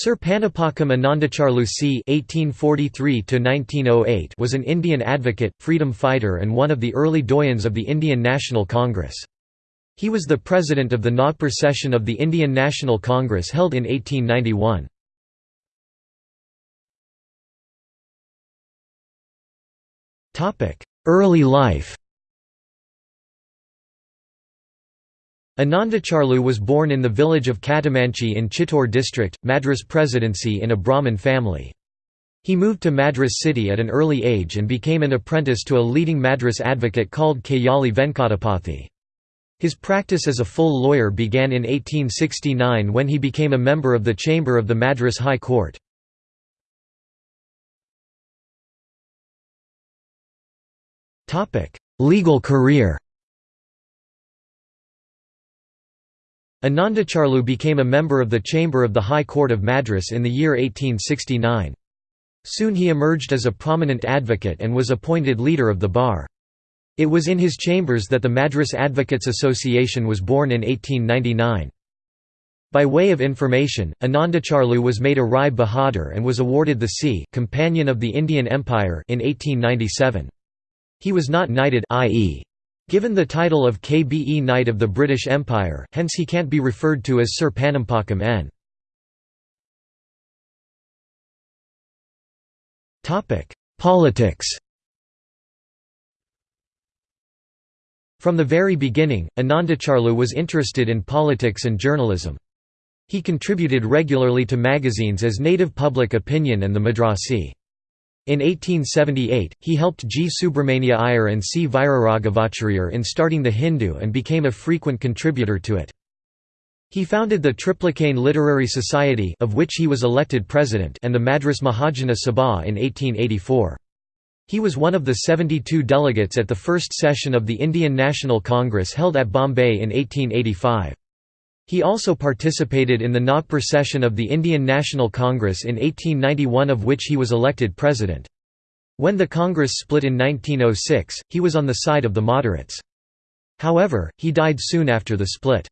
Sir Panapakam Anandacharlu C. (1843–1908) was an Indian advocate, freedom fighter, and one of the early doyens of the Indian National Congress. He was the president of the Nagpur session of the Indian National Congress held in 1891. Early life Anandacharlu was born in the village of Katamanchi in Chittoor district, Madras Presidency in a Brahmin family. He moved to Madras city at an early age and became an apprentice to a leading Madras advocate called Kayali Venkatapathi. His practice as a full lawyer began in 1869 when he became a member of the chamber of the Madras High Court. Legal career Anandacharlu became a member of the Chamber of the High Court of Madras in the year 1869. Soon he emerged as a prominent advocate and was appointed leader of the bar. It was in his chambers that the Madras Advocates Association was born in 1899. By way of information, Anandacharlu was made a Rai Bahadur and was awarded the C. Companion of the Indian Empire in 1897. He was not knighted i.e. Given the title of KBE Knight of the British Empire, hence he can't be referred to as Sir Panampakam N. Politics From the very beginning, Anandacharlu was interested in politics and journalism. He contributed regularly to magazines as Native Public Opinion and the Madrasi. In 1878, he helped G. Subramania Iyer and C. Viraragavacharya in starting The Hindu and became a frequent contributor to it. He founded the Triplicane Literary Society of which he was elected president and the Madras Mahajana Sabha in 1884. He was one of the 72 delegates at the first session of the Indian National Congress held at Bombay in 1885. He also participated in the Nagpur session of the Indian National Congress in 1891 of which he was elected president. When the Congress split in 1906, he was on the side of the moderates. However, he died soon after the split.